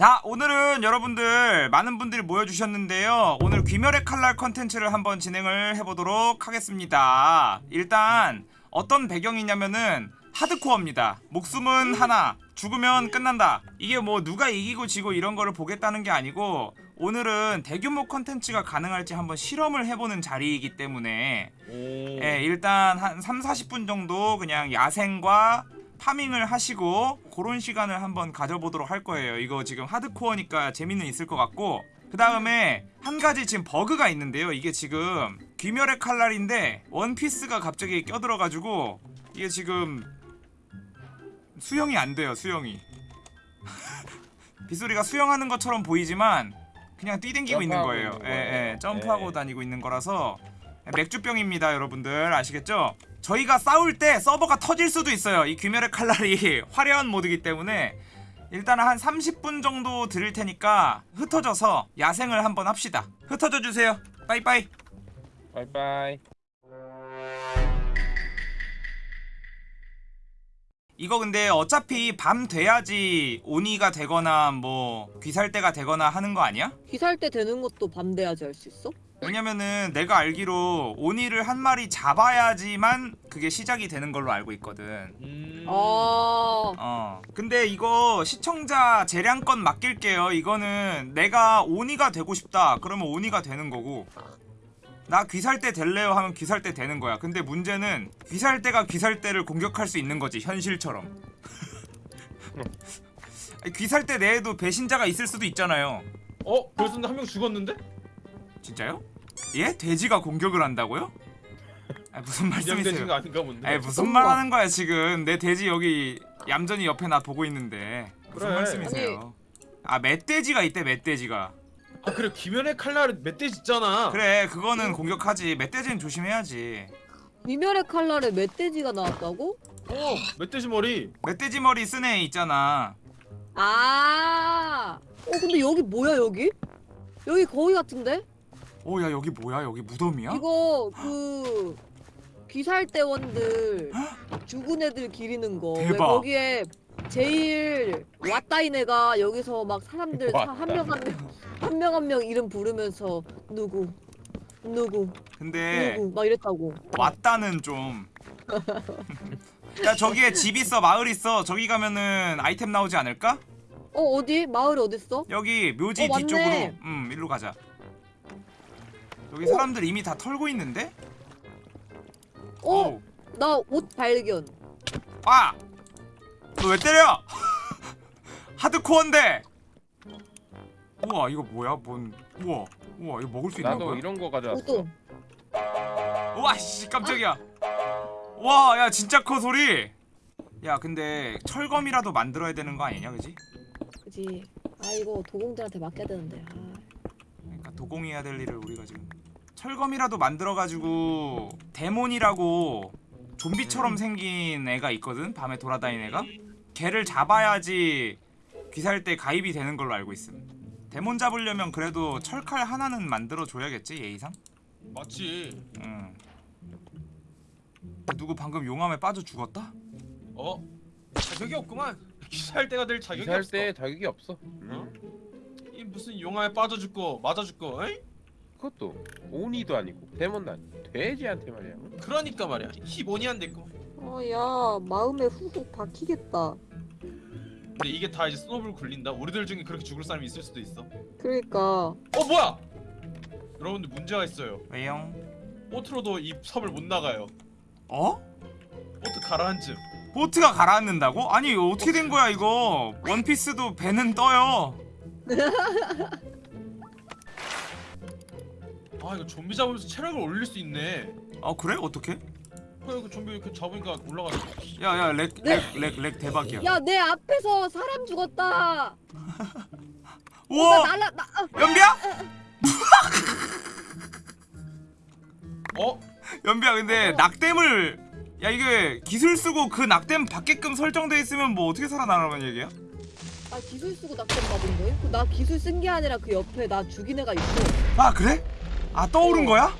자 오늘은 여러분들 많은 분들이 모여주셨는데요. 오늘 귀멸의 칼날 컨텐츠를 한번 진행을 해보도록 하겠습니다. 일단 어떤 배경이냐면은 하드코어입니다. 목숨은 하나 죽으면 끝난다. 이게 뭐 누가 이기고 지고 이런 거를 보겠다는 게 아니고 오늘은 대규모 컨텐츠가 가능할지 한번 실험을 해보는 자리이기 때문에 오. 예, 일단 한 3, 40분 정도 그냥 야생과 파밍을 하시고 그런 시간을 한번 가져보도록 할 거예요. 이거 지금 하드코어니까 재미는 있을 것 같고 그 다음에 한 가지 지금 버그가 있는데요. 이게 지금 귀멸의 칼날인데 원피스가 갑자기 껴들어가지고 이게 지금 수영이 안 돼요. 수영이 빗소리가 수영하는 것처럼 보이지만 그냥 뛰댕기고 있는 거예요. 예, 예. 점프하고 예. 다니고 있는 거라서 맥주병입니다 여러분들 아시겠죠? 저희가 싸울 때 서버가 터질 수도 있어요 이 귀멸의 칼날이 화려한 모드이기 때문에 일단 한 30분 정도 드릴 테니까 흩어져서 야생을 한번 합시다 흩어져 주세요 빠이빠이 바이바이. 이거 근데 어차피 밤 돼야지 오니가 되거나 뭐 귀살대가 되거나 하는 거 아니야? 귀살 때 되는 것도 밤 돼야지 할 수 있어? 왜냐면은 내가 알기로 오니를 한 마리 잡아야지만 그게 시작이 되는 걸로 알고 있거든. 음. 아, 어. 근데 이거 시청자 재량권 맡길게요. 이거는 내가 오니가 되고 싶다. 그러면 오니가 되는 거고. 나 귀살대 될래요 하면 귀살대 되는 거야. 근데 문제는 귀살대가 귀살대를 공격할 수 있는 거지 현실처럼. 아니, 귀살대 내에도 배신자가 있을 수도 있잖아요. 어? 벌써 한 명 죽었는데? 진짜요? 예? 돼지가 공격을 한다고요? 아 무슨 말씀이세요? 아니 무슨 말 하는 거야 지금 내 돼지 여기 얌전히 옆에 나 보고 있는데 무슨 그래. 말씀이세요 아 멧돼지가 있대 멧돼지가 아 그래 귀면의 칼날은 멧돼지 있잖아. 그래 그거는 공격하지 멧돼지는 조심해야지 귀멸의 칼날에 멧돼지가 나왔다고? 어 멧돼지 머리. 멧돼지 머리 쓴 애 있잖아 아, 어 근데 여기 뭐야 여기? 여기 거기 같은데? 오 야 여기 뭐야 여기 무덤이야? 이거 그 귀살대원들 죽은 애들 기리는 거. 왜 대박. 거기에 제일 왔다인 애가 여기서 막 사람들 한명한명한명한 명 이름 부르면서 누구 누구 근데 누구 막 이랬다고. 왔다는 좀 야 저기에 집 있어 마을 있어 저기 가면은 아이템 나오지 않을까? 어 어디 마을이 어딨어? 여기 묘지 어. 뒤쪽으로 음 일로 가자 여기 사람들 이미 다 털고 있는데? 어나옷 발견. 아! 너 왜 때려? 하드코어인데! 우와 이거 뭐야 뭔 우와 우와 이거 먹을 수 있나 나도 봐 이런 거 가져왔어. 옷도. 우와 씨 깜짝이야 와 야 진짜 커 소리 야 근데 철검이라도 만들어야 되는 거 아니냐 그지? 그지. 아 이거 도공들한테 맡겨야 되는데. 아. 그러니까 도공해야 될 일을 우리가 지금 철검이라도 만들어가지고 데몬이라고 좀비처럼 생긴 애가 있거든 밤에 돌아다니는 애가 걔를 잡아야지 귀살대 가입이 되는 걸로 알고 있음 데몬 잡으려면 그래도 철칼 하나는 만들어 줘야겠지 예의상? 맞지. 응 누구 방금 용암에 빠져 죽었다? 어? 자격이 없구만. 기사할 때가 될 자격이 없어. 때 자격이 없어. 어? 이 무슨 용암에 빠져 죽고 맞아 죽고. 에이? 그것도 오니도 아니고 데몬도 아니고 돼지한테 말이야. 그러니까 말이야. 안 됐고. 어야 마음에 후훅 박히겠다. 근데 이게 다 이제 스노블 굴린다. 우리들 중에 그렇게 죽을 사람이 있을 수도 있어. 그러니까. 어 뭐야? 여러분들 문제가 있어요. 왜요? 보트로도 이 섬을 못 나가요. 어? 보트 가라앉음. 보트가 가라앉는다고? 아니 어떻게 된 거야 이거 원피스도 배는 떠요 아 이거 좀비 잡으면서 체력을 올릴 수 있네. 어 그래? 어떻게? 어 이거 좀비 이렇게 잡으니까 올라가네. 야야 렉 네. 렉렉 렉 대박이야 야 내 앞에서 사람 죽었다. 우와 나 날라 나. 아, 연비야? 어? 연비야 근데 낙댐을 야 이게 기술 쓰고 그 낙댐 받게끔 설정돼 있으면 뭐 어떻게 살아나라는 얘기야? 아 기술 쓰고 낙점 받은 거임? 그나 기술 쓴 게 아니라 그 옆에 나 죽인 애가 있어. 아 그래? 아 떠오른 어. 거야?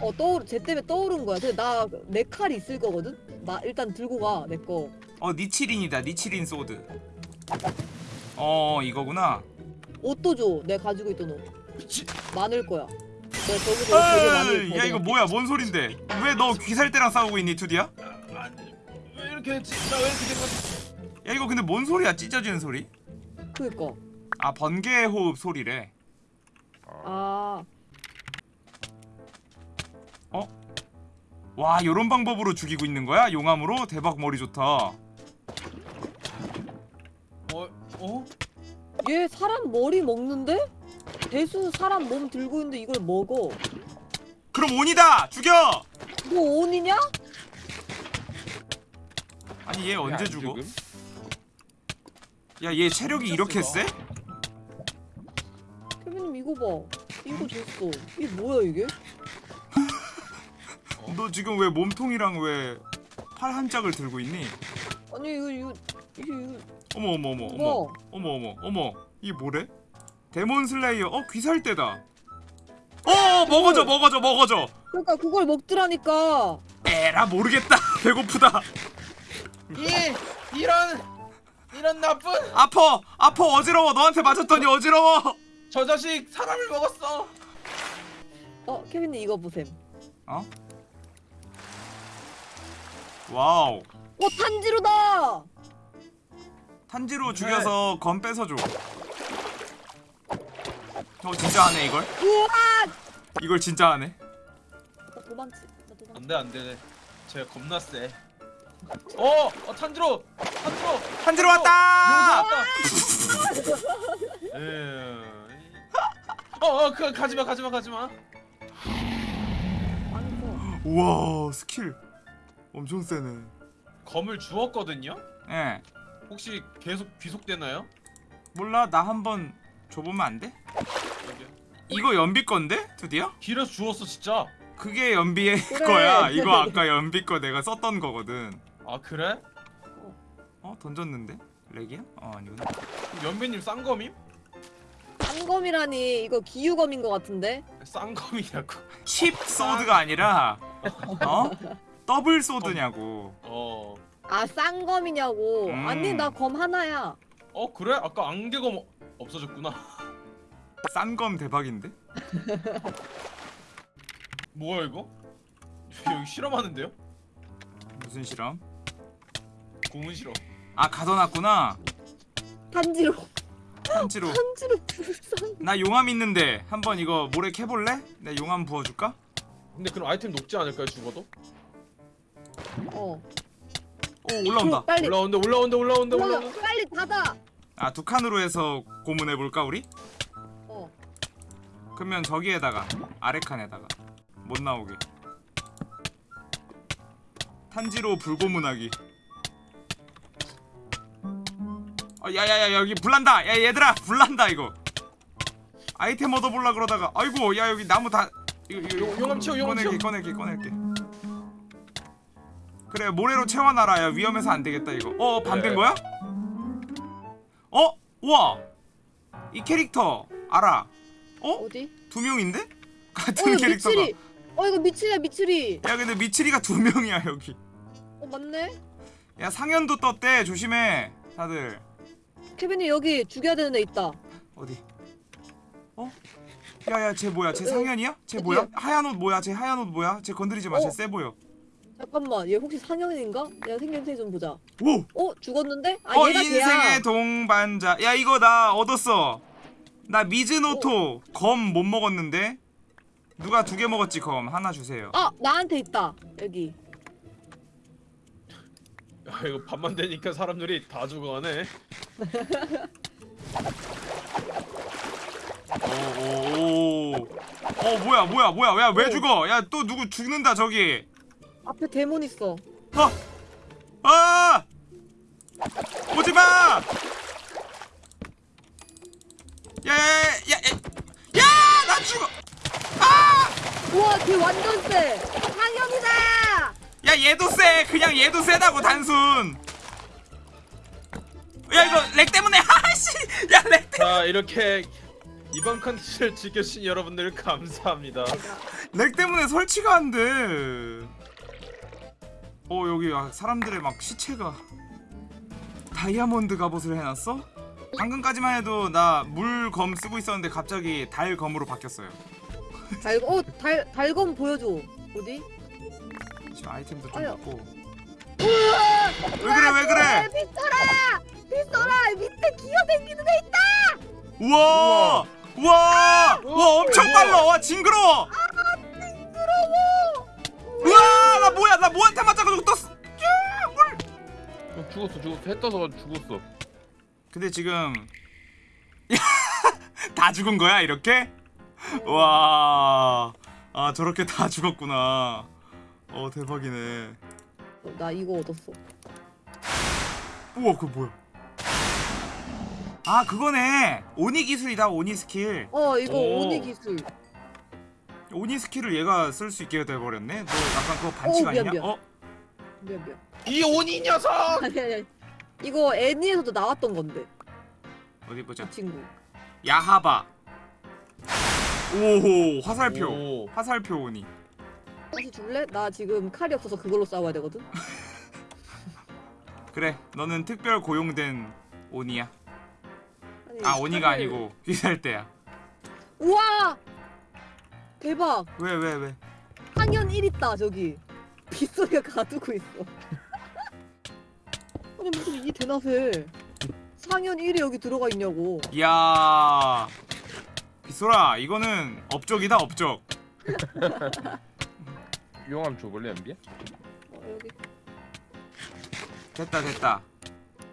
어 떠오르 쟤 때문에 떠오른 거야. 근데 나 내 칼이 있을 거거든. 나 일단 들고 가 내 거. 어 니치린이다 니치린 sword 어 이거구나 옷도 줘. 내가 가지고 있던 옷. 미친. 많을 거야. 내가 저기서 되게 많이 에이, 야 이거 뭐야 뭔 소린데 왜 너 귀살대랑 싸우고 있니 투디야? 왜 이렇게 했지? 나 왜 이렇게 된 거지? 야 이거 근데 뭔 소리야 찢어지는 소리? 그니까. 아 번개 호흡 소리래 아. 와 요런 방법으로 죽이고 있는 거야? 용암으로? 대박 머리 좋다 어? 어? 얘 사람 머리 먹는데? 대수 사람 몸 들고 있는데 이걸 먹어. 그럼 온이다! 죽여! 너 온이냐? 아니 얘 언제 안 죽어? 야 얘 체력이 이렇게 세? 케빈님 이거 봐. 이거 줬어. 이게 뭐야 이게? 너 지금 왜 몸통이랑 왜 팔 한 짝을 들고 있니? 아니 이거 이거 이거. 어머 어머 어머 어머. 뭐? 어머 어머 어머. 이게 뭐래? Demon Slayer. 어 귀살대다. 어 먹어줘 먹어줘 먹어줘. 그러니까 그걸 먹더라니까. 에라 모르겠다. 배고프다. 이 이런 이런 나쁜? 아퍼 아퍼 어지러워. 너한테 맞았더니 어지러워. 저 자식 사람을 먹었어. 어 케빈님 이거 보셈. 와우 어 탄지로다. 탄지로 죽여서 검 뺏어줘 어 진짜 하네 이걸? 우와. 이걸 진짜 하네 나 도망치. 안돼 안돼. 쟤가 겁나 세. 어, 어 탄지로 탄지로 탄지로 왔다 용서 왔다. 에. 어, 어, 그 가지마, 가지마, 가지마. 우와 스킬 엄청 세네 검을 주었거든요. 예 혹시 계속 귀속되나요? 몰라 나 한번 줘보면 안 돼? 이거 연비 건데? 드디어? 길에서 주웠어 진짜. 그게 연비의 그래. 거야 이거 아까 연비 거 내가 썼던 거거든 아 그래? 어? 던졌는데? 렉이야? 어 아니구나 연배님 쌍검임? 쌍검이라니 이거 기유검인 것 같은데? 쌍검이라고. 칩 소드가 아니라 어? 더블 소드냐고 어. 아 쌍검이냐고. 음. 아니 나 검 하나야. 어 그래? 아까 안개검 없어졌구나. 싼검 대박인데? 뭐야 이거? 여기 실험하는데요? 무슨 실험? 고문 실험. 아 가둬놨구나 탄지로 탄지로 탄지로 불쌍. 나 용암 있는데 한번 이거 모래 캐볼래? 내가 용암 부어줄까? 근데 그럼 아이템 녹지 않을까요 죽어도? 어. 오 올라온다 빨리 올라온다 올라온다 올라온다 올라가. 올라온다. 빨리 닫아. 아 두 칸으로 해서 고문해 볼까 우리? 어. 그러면 저기에다가 아래 칸에다가 못 나오게 탄지로 불고문하기 어, 야야야 여기 불난다 야 얘들아 불난다 이거 아이템 얻어볼라 그러다가 아이고 야 여기 나무 다 이거 이거 용- 용암 채워, 용암 꺼낼게 채워. 꺼낼게 꺼낼게 그래 모래로 채워놔라 야 위험해서 안 되겠다 이거 어 반된 네. 거야? 어? 우와 이 캐릭터 알아 어? 어디? 두 명인데? 어 같은 이거 캐릭터가 미츠리. 어 이거 미츠리야 미츠리. 야 근데 미츠리가 두 명이야 여기 어 맞네. 야 상현도 떴대 조심해 다들 케빈이 여기 죽여야 되는 애 있다. 어디 어? 야야 쟤 뭐야 쟤 어, 상현이야? 쟤 어디야? 뭐야? 하얀 옷 뭐야 쟤 하얀 옷 뭐야? 쟤 건드리지 마 어? 쟤세 보여 잠깐만 얘 혹시 상현인가? 내가 생김새 좀 보자. 오! 어 죽었는데? 아 어 얘가 걔야. 인생의 동반자 야 이거 나 얻었어 나 미즈노토 검 못 먹었는데 누가 두 개 먹었지 검 하나 주세요 아 나한테 있다 여기. 야 이거 밤만 되니까 사람들이 다 죽어가네. 오오오 어 뭐야 뭐야 뭐야 야왜 오. 죽어 야 또 누구 죽는다 저기 앞에 demon 있어. 어! 아! 오지 마! 야, 야, 야, 야, 야, 나 죽어! 아! 우와 걔 완전 세. 상현이다. 야, 얘도 세. 그냥 얘도 세다고 단순. 야, 이거 lag 때문에. 하씨. 야, lag 때. 자 이렇게 이번 컨텐츠를 지켜주신 여러분들 감사합니다. lag 때문에 설치가 안 돼. 어, 여기 아, 사람들의 막 시체가 다이아몬드 갑옷을 해놨어? 방금까지만 해도 나 물검 쓰고 있었는데 갑자기 달검으로 바뀌었어요. 달, 어, 달, 달검 보여줘. 어디? 지금 아이템도 좀 아유. 먹고. 왜 그래 왜 그래? 빗소라! 빗소라! 밑에 기어다니는 애 있다! 우와 우와 와 엄청 빨라 와 징그러워. 징그러워! 죽었어 죽었어 해 떠서 죽었어 근데 지금 다 죽은 거야 이렇게? 와. 아 저렇게 다 죽었구나. 어 대박이네. 어, 나 이거 얻었어. 우와 그거 뭐야? 아 그거네. 오니 기술이다 오니 스킬. 어, 이거 오. 오니 기술. 오니 스킬을 얘가 쓸 수 있게 돼버렸네. 너 약간 그거 반칙 어, 미안, 아니냐? 미안. 어? 미안, 미안. 이 오니 녀석! 아니, 아니, 아니. 이거 애니에서도 나왔던 건데, 어디 보자. 이 친구. 야하바. 오호 화살표. 오. 화살표 오니. 다시 줄래? 나 지금 칼이 없어서 그걸로 싸워야 되거든. 그래 너는 특별 고용된 오니야. 아니, 아 오니가 칼을- 아니고 귀살대야. 우와! 대박! 왜 왜 왜? 상현 1 있다 저기. 빗소리가 가두고 있어. 아니 무슨 이 대낮에 상현 1이 여기 들어가 있냐고. 이야. 빗소라 이거는 업적이다 업적. 용암 줘볼래 연비야? 어, 여기. 됐다 됐다.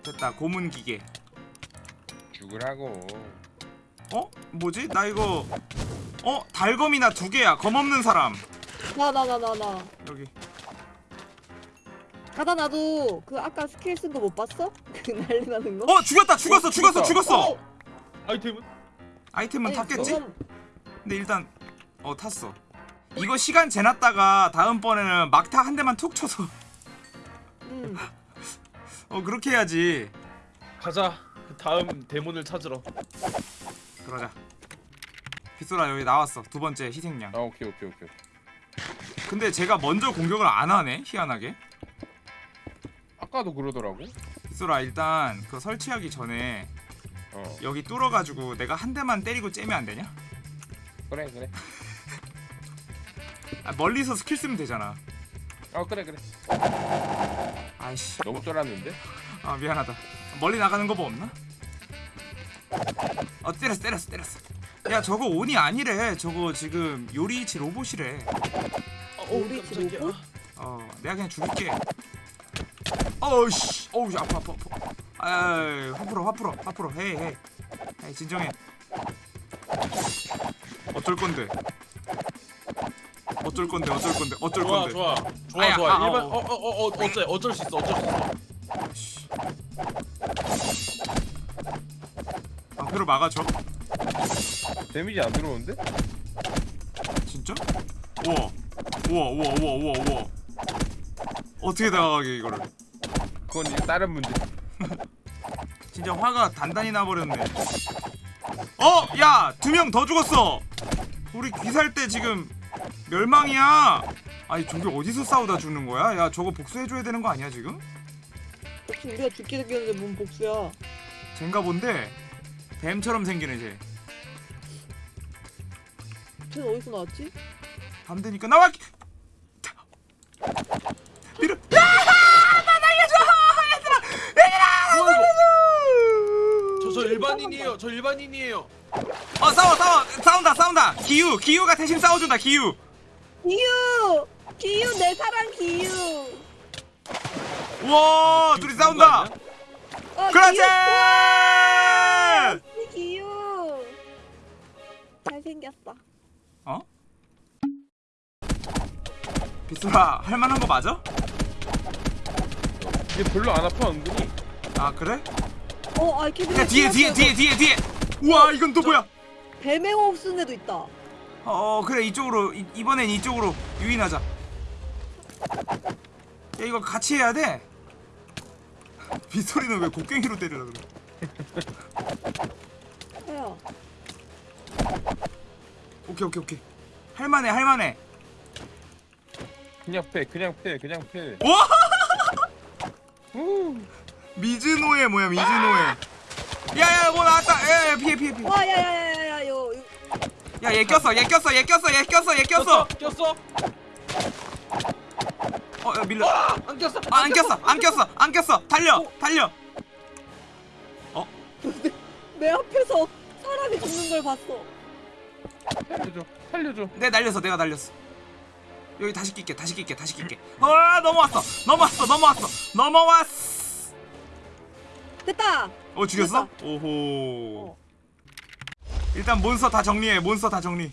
됐다 고문 기계. 죽으라고 어? 뭐지? 나 이거 어? 달검이나 두 개야. 검 없는 사람. 나 나 나 나 나. 여기. 가다 나도 그 아까 스킬 쓴 거 못 봤어? 그 난리 나는 거? 어 죽였다 죽었어 어, 죽었어 죽었다. 죽었어. 아이템은? 아이템은 아니, 탔겠지? 저건 근데 일단 어 탔어. 이거 시간 재놨다가 다음번에는 막타 한 대만 툭 쳐서 음. 어 그렇게 해야지. 가자. 그 다음 데몬을 찾으러. 그러자. 빗소라 여기 나왔어. 두 번째 희생양. 아 오케이 오케이 오케이 근데 제가 먼저 공격을 안 하네. 희한하게. 아까도 그러더라고 빗소라 일단 그 설치하기 전에 어 여기 뚫어가지고 내가 한 대만 때리고 째면 안 되냐? 그래 그래 아, 멀리서 스킬 쓰면 되잖아. 어 그래 그래 아이씨. 너무 쫄았는데? 아 미안하다. 멀리 나가는 거 뭐 없나? 어 때렸어 때렸어 때렸어. 야 저거 온이 아니래. 저거 지금 요리치 로봇이래. 어, 우리 깜짝이야. 지금 어 내가 그냥 죽일게. 어우씨 어우 아파 아파 아파. 아이 화풀어 화풀어 화풀어 헤이 헤이. 헤이 진정해. 어쩔 건데? 어쩔 건데 어쩔 건데 어쩔 좋아 건데? 좋아 좋아 아야, 좋아 아, 일반 어, 어어어 어째 어쩔 수 있어 어쩔 수 있어 씨. 방패로 막아줘. 데미지 안 들어오는데? 진짜? 우와 우와 우와 우와 우와 우와 어떻게 다가가게 이거를 그건 이제 다른 문제 진짜 화가 단단히 나버렸네 어! 야! 두 명 더 죽었어 우리 귀살 때 지금 멸망이야 아니 저게 어디서 싸우다 죽는 거야? 야 저거 복수해줘야 되는 거 아니야 지금? 혹시 우리가 죽게 생겼는데 뭔 복수야? 쟨가 본데 뱀처럼 생기네 쟤 쟤는 어디서 나왔지? 밤 되니까 나와! 밀어! 저 저 일반인이에요 저 일반인이에요 어 싸워 싸워 싸운다 싸운다 기유 기유가 대신 싸워준다 기유 기유! 기유 내 사랑 기유! 우와 둘이 싸운다 아니야? 어, 그렇지 기유! 기유! 잘생겼어. 어? 비스라 할만한 거 맞아? 이게 별로 안 아파 은근히 아 그래? 어, 아, 이렇게 야 뒤에 뒤에 뒤에 뒤에 뒤에. 우와 이건 또 뭐야? 뱀행호 쓰는 애도 있다. 어 그래 이쪽으로 이, 이번엔 이쪽으로 유인하자. 야 이거 같이 해야 돼? 빗소리는 왜 곡괭이로 때리려 그래? 해요. 오케이 오케이 오케이. 할만해 할만해. 그냥 패 그냥 패 그냥 패. 와! 후. 미즈노예 뭐야 미즈노예 야야 뭐 나왔다. 야야 피해 피해 피해. 와 야야야야야 요 요- 야얘 꼈어 얘 꼈어 얘 꼈어 얘 꼈어 얘 꼈어. 꼈어? 어. 야, 밀려 아, 안 꼈어. 아, 안 꼈어 안 꼈어 안 꼈어. 달려 달려. 내 앞에서 사람이 죽는 걸 봤어. 살려줘 살려줘. 내 날렸어 내가 날렸어. 여기 다시 낄게 다시 낄게 다시 낄게. 어 넘어왔어 넘어왔어 넘어왔어 넘어왔어 됐다. 어 죽였어? 됐다. 오호 어. 일단 몬스터 다 정리해 몬스터 다 정리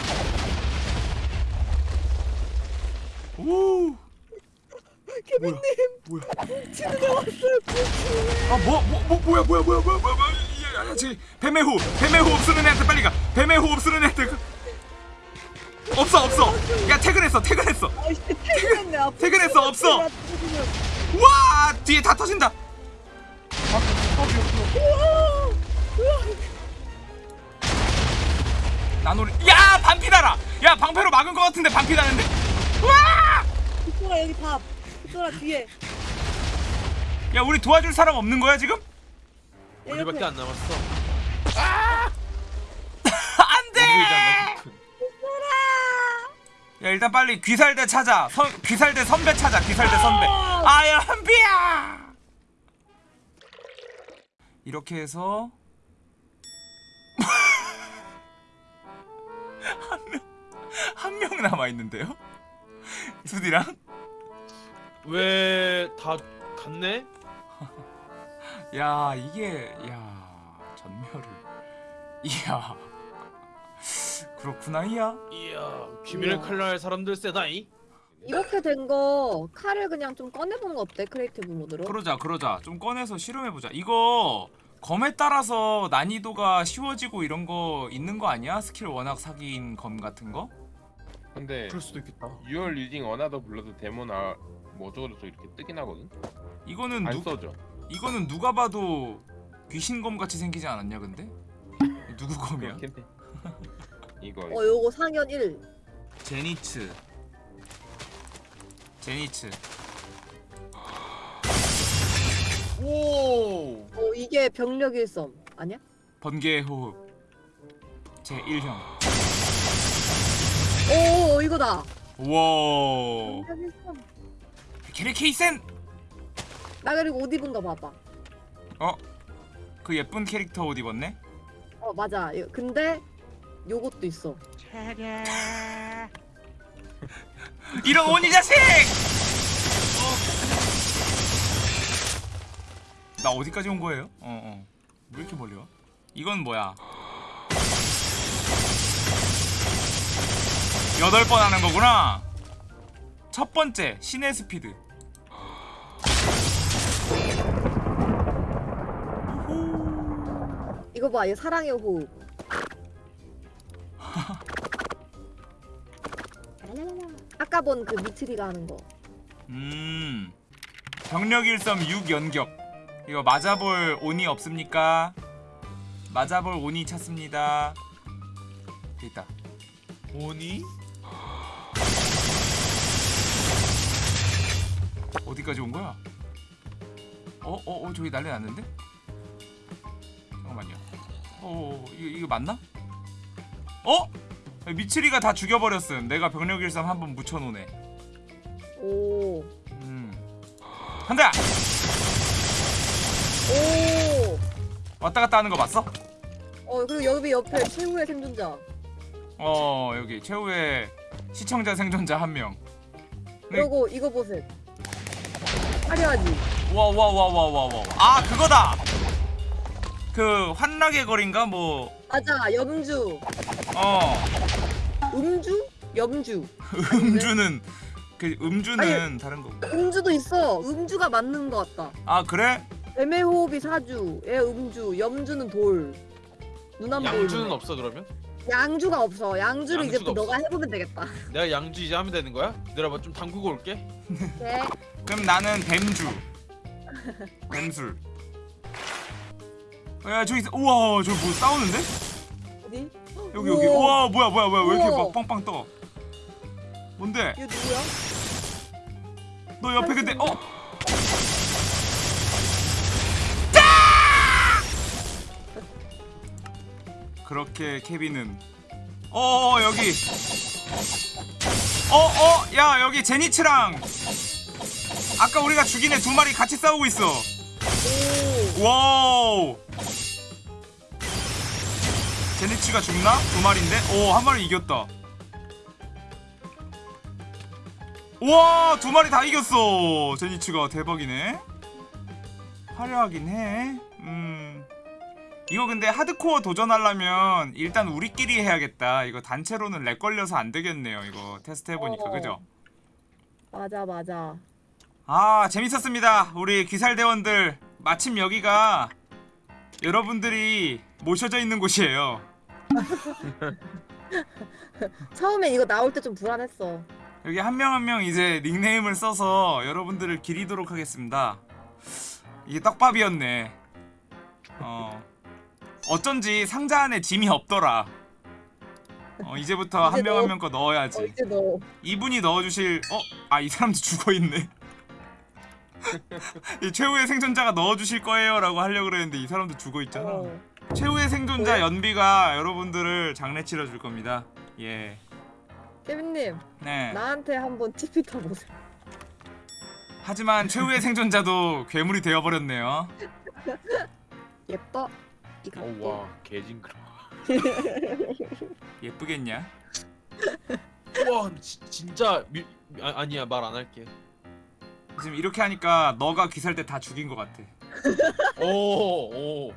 오 케빈님 뭐야 치는 애 왔어요. 아뭐뭐 뭐 뭐야 뭐야 뭐야 뭐야 뭐야 뭐야 야, 야, 저기 뱀의 호흡 뱀의 호흡 쓰는 애한테 빨리 가 뱀의 호흡 쓰는 애한테 가. 없어 없어 야 퇴근했어 퇴근했어 아이씨 퇴근했네. 퇴근했어, 없어. 와 뒤에 다 터진다! 나노리 야 반피 달아 야 방패로 막은 거 같은데 반피 나는데 와! 빅소라 여기 밥. 빅소라 뒤에. 야 우리 도와줄 사람 없는 거야 지금? 야, 우리밖에. 안 남았어. 안돼 야 일단 빨리 귀살대 찾아 선, 귀살대 선배 찾아 귀살대 선배 아야 한비야 이렇게 해서 한 명 한 명 남아 있는데요? 수디랑? 왜 다 갔네? 야 이게 야 전멸을. 이야. 그렇구나 이야. 이야, 귀멸의 칼날 사람들 세다이. 이렇게 된 거 칼을 그냥 좀 꺼내본 거 어때? creative mode로? 그러자 그러자 좀 꺼내서 실험해보자 이거 검에 따라서 난이도가 쉬워지고 이런 거 있는 거 아니야? 스킬 워낙 사기인 검 같은 거? 근데 그럴 수도 있겠다. You already another blood demon art 뭐 어쩌고저쩌고 이렇게 뜨긴 하거든 이거는 안 누 써져 이거는 누가 봐도 귀신검 같이 생기지 않았냐 근데? 누구 검이야? 이거 어 요거 상현 1. 제니츠 제니츠 오. 어 이게 병력 일섬 아니야? 번개의 호흡 제 1형 오 이거다. 우와 병력 일섬. 케리케이센 나 그리고 옷 입은 거 봐봐. 어? 그 예쁜 캐릭터 옷 입었네? 어 맞아. 이거- 근데 요것도 있어. 이런 오니 자식! 어. 나 어디까지 온 거예요? 어, 어. 왜 이렇게 멀리 와? 이건 뭐야? 여덟 번 하는 거구나. 첫 번째 신의 스피드. 이거 봐. 이거 사랑의 호흡. 아까 본 그 미트리가 하는 거. 음. 병력 일섬 6 연격. 이거 맞아볼 온이 없습니까? 맞아볼 온이 찾습니다. 있다. 오니? 어디까지 온 거야? 어, 어, 어, 저기 난리 났는데? 잠깐만요. 어, 어, 이거, 이거 맞나? 어? 미츠리가 다 죽여버렸음. 내가 병력 일섬 한번 묻혀놓네. 오. 음. 한다! 오. 왔다 갔다 하는 거 봤어? 어 그리고 여기 옆에 최후의 생존자. 어, 여기 최후의 시청자 생존자 한 명. 네. 그리고 이거 보세요. 화려하지. 와, 와, 와, 와, 와, 와. 아, 그거다! 그, 환락의 거리인가? 뭐, 맞아. 염주. 어. 음주? 염주. 음주는, 그, 음주는 다른 거고. 음주도 있어. 음주가 맞는 것 같다. 아, 그래? 뱀의 호흡이 사주, 애 음주, 염주는 돌. 누나물. 양주는 없어 그러면? 양주가 없어. 양주를 이제 양주가 너가. 해보면 되겠다. 내가 양주 이제 하면 되는 거야? 기다려봐 좀 담그고 올게. 네. 그럼 나는 뱀주. 뱀술. 야 저기 있어. 우와 저기 뭐 싸우는데? 어디? 여기 여기. 우와 뭐야 뭐야 뭐야 왜 이렇게 우와. 막 빵빵 떠? 뭔데? 이거 누구야? 너 옆에 근데 어? 그렇게 케빈은 어 여기 어어 야 여기 제니츠랑 아까 우리가 죽인 애 두 마리 같이 싸우고 있어 오. 와우 제니츠가 죽나? 두 마리인데? 오 한 마리 이겼다. 우와 두 마리 다 이겼어. 제니츠가 대박이네. 화려하긴 해 음. 이거 근데 하드코어 도전하려면 일단 우리끼리 해야겠다. 이거 단체로는 lag 걸려서 안 되겠네요 이거. 테스트 해보니까. 어. 그죠? 맞아 맞아. 아 재밌었습니다. 우리 귀살대원들. 마침 여기가 여러분들이 모셔져 있는 곳이에요 처음에 이거 나올 때 좀 불안했어. 여기 한 명 한 명 이제 닉네임을 써서 여러분들을 기리도록 하겠습니다 이게 떡밥이었네 어 어쩐지 상자 안에 짐이 없더라 어 이제부터 한 명한 넣어. 명거 어, 넣어야지 이제 너 이분이 넣어주실 어? 아 이 사람도 죽어있네 이 최후의 생존자가 넣어주실 거예요 라고 하려고 그랬는데 이 사람도 죽어있잖아 어. 최후의 생존자 뭐야? 연비가 여러분들을 장례 치러줄 겁니다 예 케빈님 네. 나한테 한번 TP 타보세요. 하지만 최후의 생존자도 괴물이 되어버렸네요 예뻐. 이 각도. 어와 개징그러. 예쁘겠냐? 우와 지, 진짜 미, 아, 아니야 말 안 할게. 지금 이렇게 하니까 너가 귀살 때 다 죽인 것 같아 오 오.